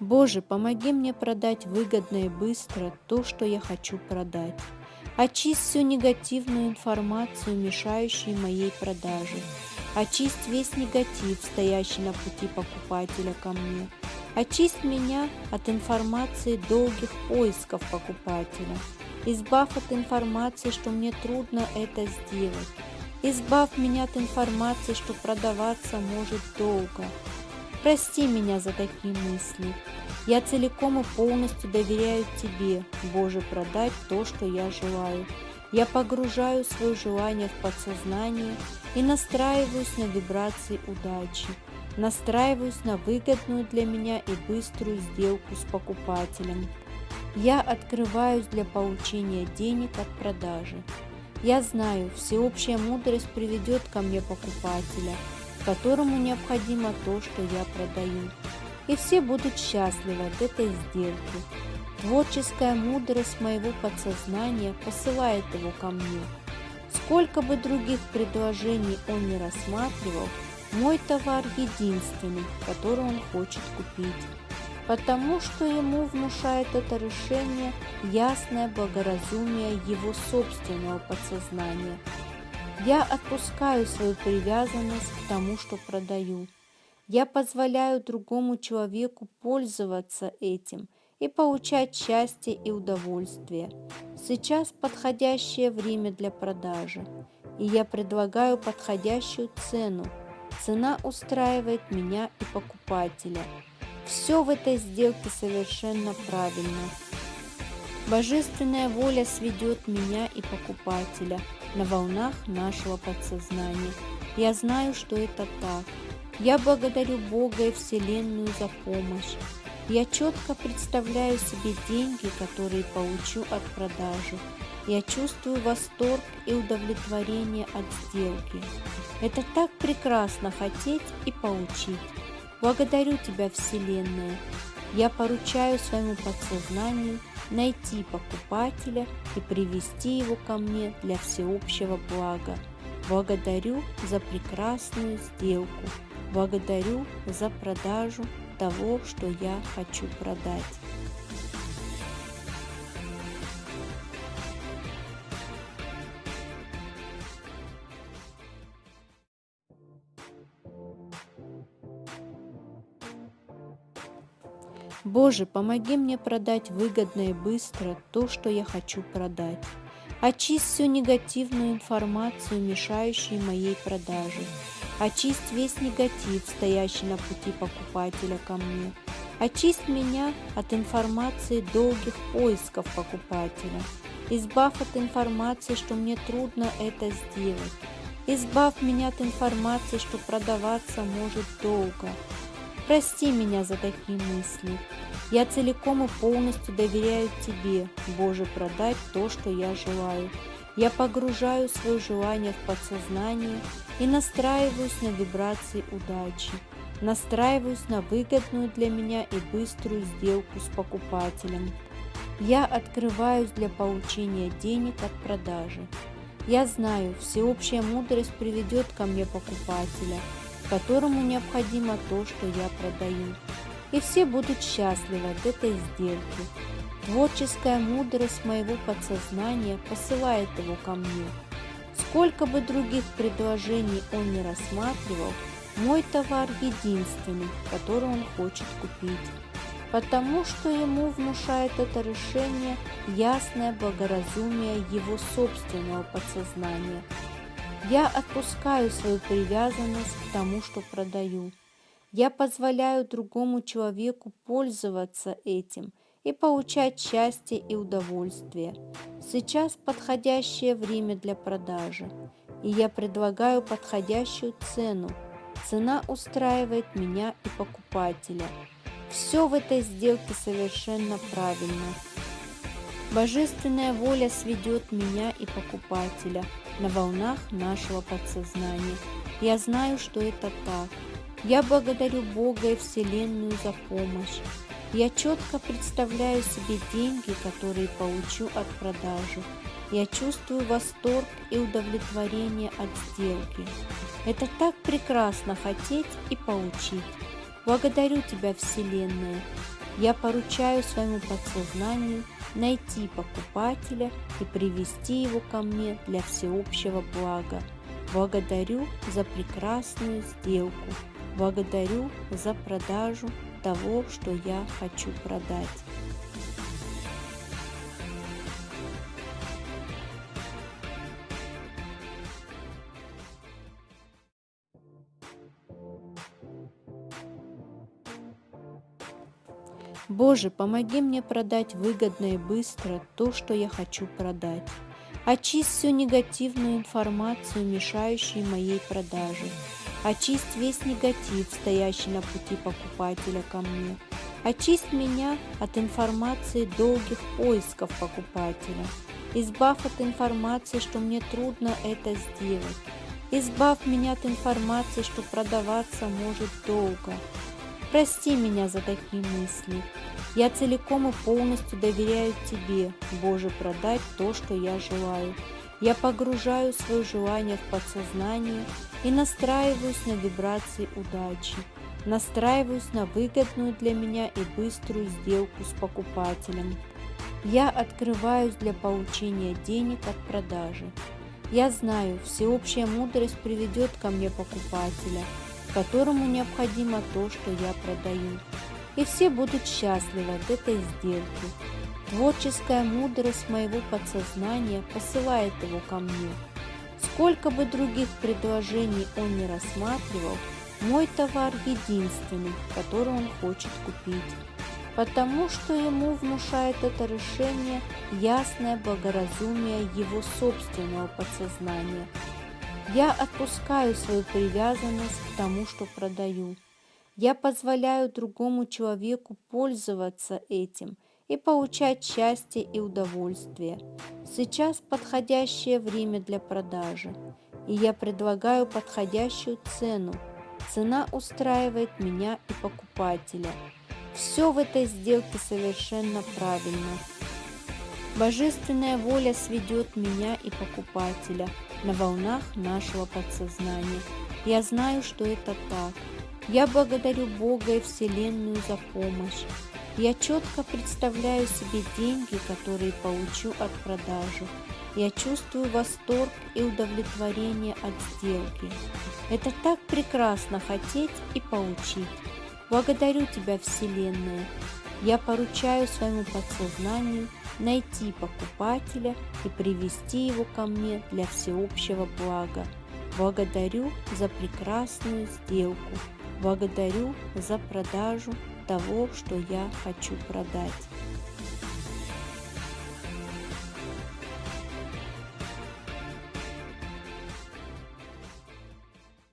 Боже, помоги мне продать выгодно и быстро то, что я хочу продать. Очисть всю негативную информацию, мешающую моей продаже. Очисть весь негатив, стоящий на пути покупателя ко мне. Очисть меня от информации долгих поисков покупателя. Избавь от информации, что мне трудно это сделать. Избавь меня от информации, что продаваться может долго. Прости меня за такие мысли. Я целиком и полностью доверяю Тебе, Боже, продать то, что я желаю. Я погружаю свое желание в подсознание и настраиваюсь на вибрации удачи. Настраиваюсь на выгодную для меня и быструю сделку с покупателем. Я открываюсь для получения денег от продажи. Я знаю, всеобщая мудрость приведет ко мне покупателя – которому необходимо то, что я продаю. И все будут счастливы от этой сделки. Творческая мудрость моего подсознания посылает его ко мне. Сколько бы других предложений он не рассматривал, мой товар единственный, который он хочет купить, потому что ему внушает это решение ясное благоразумие его собственного подсознания – я отпускаю свою привязанность к тому, что продаю. Я позволяю другому человеку пользоваться этим и получать счастье и удовольствие. Сейчас подходящее время для продажи, и я предлагаю подходящую цену. Цена устраивает меня и покупателя. Все в этой сделке совершенно правильно. Божественная воля сведет меня и покупателя – на волнах нашего подсознания. Я знаю, что это так. Я благодарю Бога и Вселенную за помощь. Я четко представляю себе деньги, которые получу от продажи. Я чувствую восторг и удовлетворение от сделки. Это так прекрасно хотеть и получить. Благодарю Тебя, Вселенная. Я поручаю своему подсознанию найти покупателя и привести его ко мне для всеобщего блага. Благодарю за прекрасную сделку. Благодарю за продажу того, что я хочу продать. Боже, помоги мне продать выгодно и быстро то, что я хочу продать. Очисть всю негативную информацию, мешающую моей продаже. Очисть весь негатив, стоящий на пути покупателя ко мне. Очисть меня от информации долгих поисков покупателя. Избавь от информации, что мне трудно это сделать. Избавь меня от информации, что продаваться может долго. Прости меня за такие мысли. Я целиком и полностью доверяю Тебе, Боже, продать то, что я желаю. Я погружаю свое желание в подсознание и настраиваюсь на вибрации удачи. Настраиваюсь на выгодную для меня и быструю сделку с покупателем. Я открываюсь для получения денег от продажи. Я знаю, всеобщая мудрость приведет ко мне покупателя – которому необходимо то, что я продаю. И все будут счастливы от этой сделки. Творческая мудрость моего подсознания посылает его ко мне. Сколько бы других предложений он не рассматривал, мой товар единственный, который он хочет купить, потому что ему внушает это решение ясное благоразумие его собственного подсознания – я отпускаю свою привязанность к тому, что продаю. Я позволяю другому человеку пользоваться этим и получать счастье и удовольствие. Сейчас подходящее время для продажи, и я предлагаю подходящую цену. Цена устраивает меня и покупателя. Все в этой сделке совершенно правильно. Божественная воля сведет меня и покупателя – на волнах нашего подсознания. Я знаю, что это так. Я благодарю Бога и Вселенную за помощь. Я четко представляю себе деньги, которые получу от продажи. Я чувствую восторг и удовлетворение от сделки. Это так прекрасно хотеть и получить. Благодарю Тебя, Вселенная. Я поручаю своему подсознанию найти покупателя и привести его ко мне для всеобщего блага. Благодарю за прекрасную сделку. Благодарю за продажу того, что я хочу продать. Боже, помоги мне продать выгодно и быстро то, что я хочу продать. Очисть всю негативную информацию, мешающую моей продаже. Очисть весь негатив, стоящий на пути покупателя ко мне. Очисть меня от информации долгих поисков покупателя. Избавь от информации, что мне трудно это сделать. Избавь меня от информации, что продаваться может долго. Прости меня за такие мысли. Я целиком и полностью доверяю Тебе, Боже, продать то, что я желаю. Я погружаю свое желание в подсознание и настраиваюсь на вибрации удачи. Настраиваюсь на выгодную для меня и быструю сделку с покупателем. Я открываюсь для получения денег от продажи. Я знаю, всеобщая мудрость приведет ко мне покупателя – которому необходимо то, что я продаю. И все будут счастливы от этой сделки. Творческая мудрость моего подсознания посылает его ко мне. Сколько бы других предложений он не рассматривал, мой товар единственный, который он хочет купить, потому что ему внушает это решение ясное благоразумие его собственного подсознания – я отпускаю свою привязанность к тому, что продаю. Я позволяю другому человеку пользоваться этим и получать счастье и удовольствие. Сейчас подходящее время для продажи, и я предлагаю подходящую цену. Цена устраивает меня и покупателя. Все в этой сделке совершенно правильно. Божественная воля сведет меня и покупателя на волнах нашего подсознания. Я знаю, что это так. Я благодарю Бога и Вселенную за помощь. Я четко представляю себе деньги, которые получу от продажи. Я чувствую восторг и удовлетворение от сделки. Это так прекрасно хотеть и получить. Благодарю Тебя, Вселенная. Я поручаю своему подсознанию найти покупателя и привести его ко мне для всеобщего блага. Благодарю за прекрасную сделку. Благодарю за продажу того, что я хочу продать.